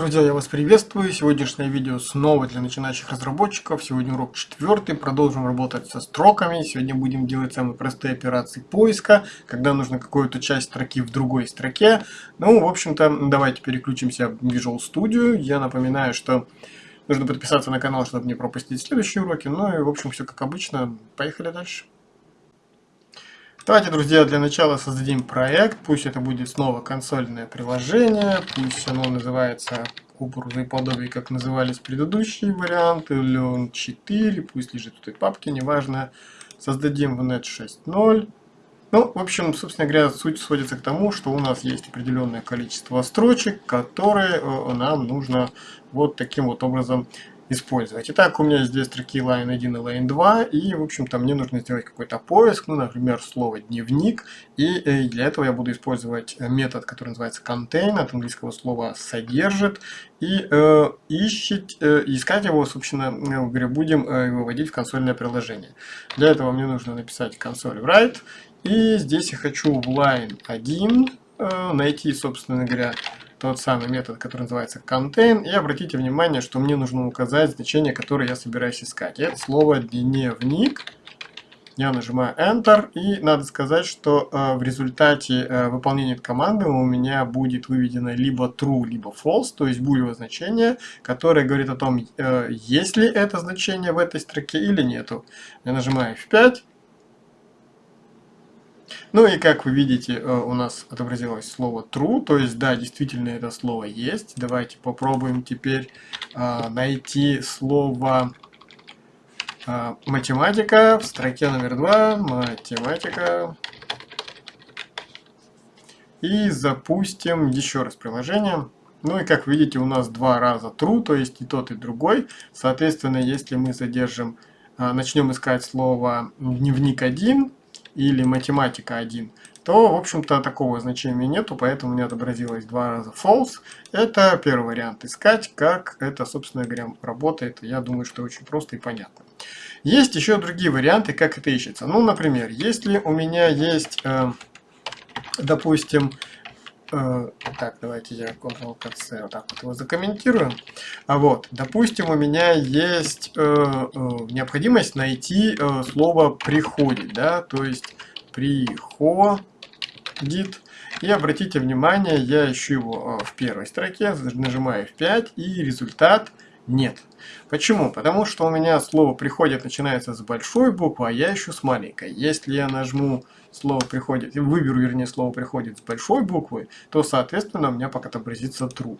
Друзья, я вас приветствую. Сегодняшнее видео снова для начинающих разработчиков. Сегодня урок четвертый. Продолжим работать со строками. Сегодня будем делать самые простые операции поиска, когда нужно какую-то часть строки в другой строке. Ну, в общем-то, давайте переключимся в Visual Studio. Я напоминаю, что нужно подписаться на канал, чтобы не пропустить следующие уроки. Ну и, в общем, все как обычно. Поехали дальше. Давайте, друзья, для начала создадим проект. Пусть это будет снова консольное приложение. Пусть оно называется образы подобие, как назывались предыдущие варианты. Он 4, пусть лежит в этой папке, неважно. Создадим в net 6.0. Ну, в общем, собственно говоря, суть сводится к тому, что у нас есть определенное количество строчек, которые э, нам нужно вот таким вот образом использовать. Итак, у меня есть две строки line 1 и line 2, и, в общем-то, мне нужно сделать какой-то поиск, ну, например, слово дневник, и э, для этого я буду использовать метод, который называется contain, от английского слова содержит, и э, ищет, э, искать его, собственно говоря, будем э, выводить в консольное приложение. Для этого мне нужно написать console write, и здесь я хочу в line 1 э, найти, собственно говоря, тот самый метод, который называется contain. И обратите внимание, что мне нужно указать значение, которое я собираюсь искать. это слово дневник. Я нажимаю Enter, и надо сказать, что э, в результате э, выполнения команды у меня будет выведено либо true, либо false, то есть булевое значение, которое говорит о том, э, есть ли это значение в этой строке или нету. Я нажимаю F5, ну и как вы видите, э, у нас отобразилось слово true, то есть да, действительно это слово есть. Давайте попробуем теперь а, найти слово а, математика в строке номер два. Математика. И запустим еще раз приложение. Ну и как видите, у нас два раза true, то есть и тот, и другой. Соответственно, если мы задержим, а, начнем искать слово дневник 1, или математика 1, то, в общем-то, такого значения нету, поэтому у отобразилось два раза false. Это первый вариант искать, как это, собственно говоря, работает. Я думаю, что очень просто и понятно. Есть еще другие варианты, как это ищется. Ну, например, если у меня есть, э, допустим, так, давайте я Ctrl-C вот так вот его закомментирую. А вот, допустим, у меня есть э, э, необходимость найти э, слово «приходит», да, то есть «приходит». И обратите внимание, я ищу его э, в первой строке, нажимаю F5, и результат нет. Почему? Потому что у меня слово «приходит» начинается с большой буквы, а я ищу с маленькой. Если я нажму слово приходит, выберу, вернее, слово приходит с большой буквы, то, соответственно, у меня пока отобразится true.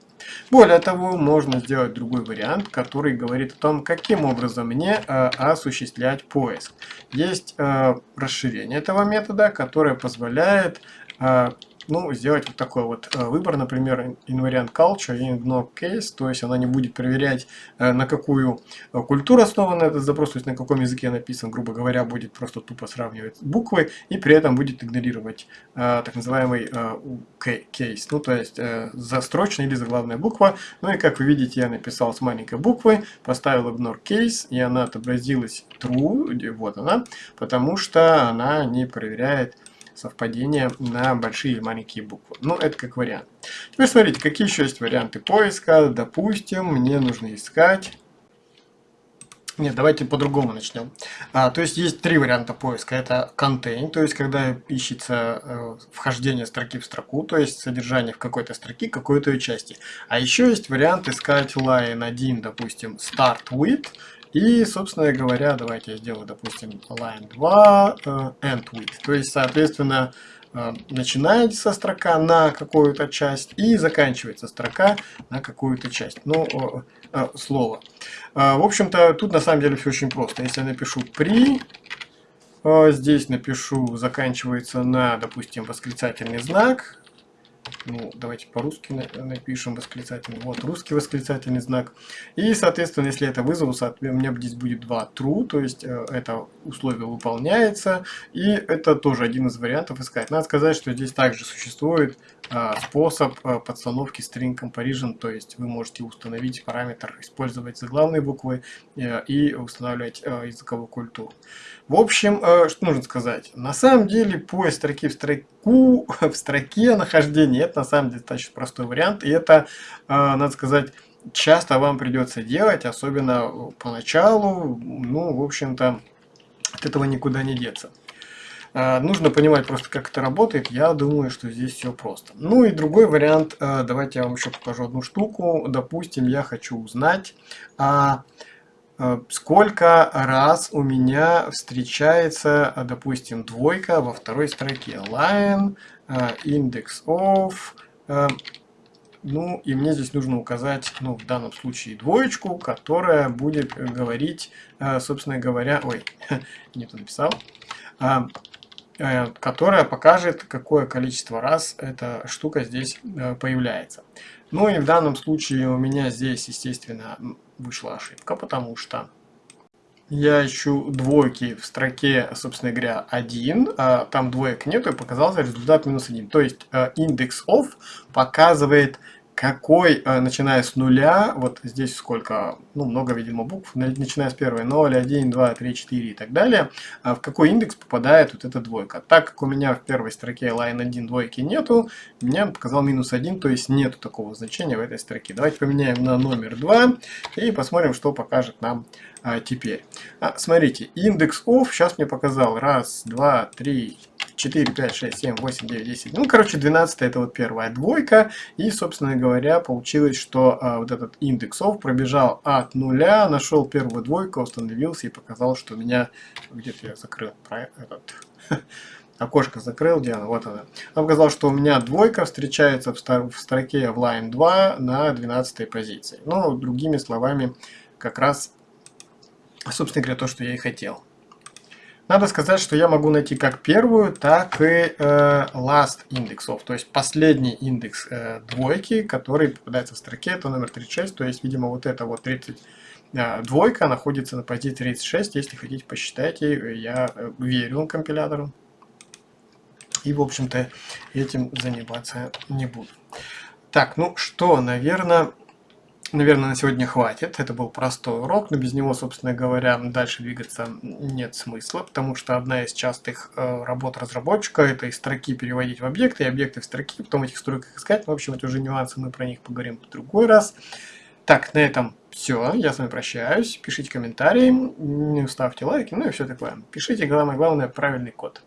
Более того, можно сделать другой вариант, который говорит о том, каким образом мне э, осуществлять поиск. Есть э, расширение этого метода, которое позволяет э, ну, сделать вот такой вот э, выбор, например, invariant culture и ignore case, то есть она не будет проверять, э, на какую э, культуру основан этот запрос, то есть на каком языке написан, грубо говоря, будет просто тупо сравнивать буквы, и при этом будет игнорировать так называемый case, ну, то есть застрочная или заглавная буква. Ну и как вы видите, я написал с маленькой буквы, поставил ignore case, и она отобразилась true, вот она, потому что она не проверяет совпадение на большие и маленькие буквы. Ну, это как вариант. Теперь смотрите, какие еще есть варианты поиска. Допустим, мне нужно искать... Нет, давайте по-другому начнем. А, то есть есть три варианта поиска. Это contain, то есть когда ищется э, вхождение строки в строку, то есть содержание в какой-то строке какой-то части. А еще есть вариант искать line 1, допустим, start with, и, собственно говоря, давайте я сделаю, допустим, line 2, э, end with. То есть, соответственно, э, начинается строка на какую-то часть и заканчивается строка на какую-то часть. Ну, э, слово. В общем-то, тут на самом деле все очень просто. Если я напишу при, здесь напишу, заканчивается на, допустим, восклицательный знак, ну, давайте по-русски напишем восклицательный. Вот, русский восклицательный знак. И, соответственно, если это вызову, у меня здесь будет два true, то есть э, это условие выполняется. И это тоже один из вариантов искать. Надо сказать, что здесь также существует способ э, подстановки string comparison, то есть вы можете установить параметр, использовать заглавные буквы и устанавливать языковую культуру. В общем, что нужно сказать? На самом деле поиск строки в строку, в строке нахождения, это на самом деле достаточно простой вариант, и это, надо сказать, часто вам придется делать, особенно поначалу, ну, в общем-то, от этого никуда не деться. А, нужно понимать просто, как это работает. Я думаю, что здесь все просто. Ну и другой вариант. А, давайте я вам еще покажу одну штуку. Допустим, я хочу узнать, а, сколько раз у меня встречается, допустим, двойка во второй строке. Line, index of, ну, и мне здесь нужно указать, ну, в данном случае двоечку, которая будет говорить, собственно говоря, ой, не то написал, которая покажет, какое количество раз эта штука здесь э, появляется. Ну и в данном случае у меня здесь, естественно, вышла ошибка, потому что я ищу двойки в строке, собственно говоря, 1, а там двоек нету, и показался результат минус 1. То есть э, индекс of показывает какой, э, начиная с нуля, вот здесь сколько, ну, много, видимо, букв, начиная с первой, 0, 1, 2, 3, 4 и так далее, а в какой индекс попадает вот эта двойка. Так как у меня в первой строке line 1 двойки нету, меня показал минус 1, то есть нету такого значения в этой строке. Давайте поменяем на номер 2 и посмотрим, что покажет нам а, теперь. А, смотрите, индекс of сейчас мне показал раз, два, три, 4, 5, 6, 7, 8, 9, 10. Ну, короче, 12 это вот первая двойка. И, собственно говоря, получилось, что а, вот этот индексов пробежал от нуля, нашел первую двойку, установился и показал, что у меня... Где-то я закрыл про этот... окошко закрыл, где она, вот она. Он показал, что у меня двойка встречается в, строке в line 2 на 12 позиции. Ну, другими словами, как раз, собственно говоря, то, что я и хотел. Надо сказать, что я могу найти как первую, так и э, last индексов, то есть последний индекс э, двойки, который попадается в строке, это номер 36, то есть, видимо, вот это вот 30 э, двойка находится на позиции 36, если хотите, посчитайте, я э, верю компилятору. И, в общем-то, этим заниматься не буду. Так, ну что, наверное, наверное, на сегодня хватит. Это был простой урок, но без него, собственно говоря, дальше двигаться нет смысла, потому что одна из частых э, работ разработчика – это из строки переводить в объекты, и объекты в строки, потом этих строках искать. В общем, это уже нюансы, мы про них поговорим в другой раз. Так, на этом все. Я с вами прощаюсь. Пишите комментарии, ставьте лайки, ну и все такое. Пишите, главное, главное, правильный код.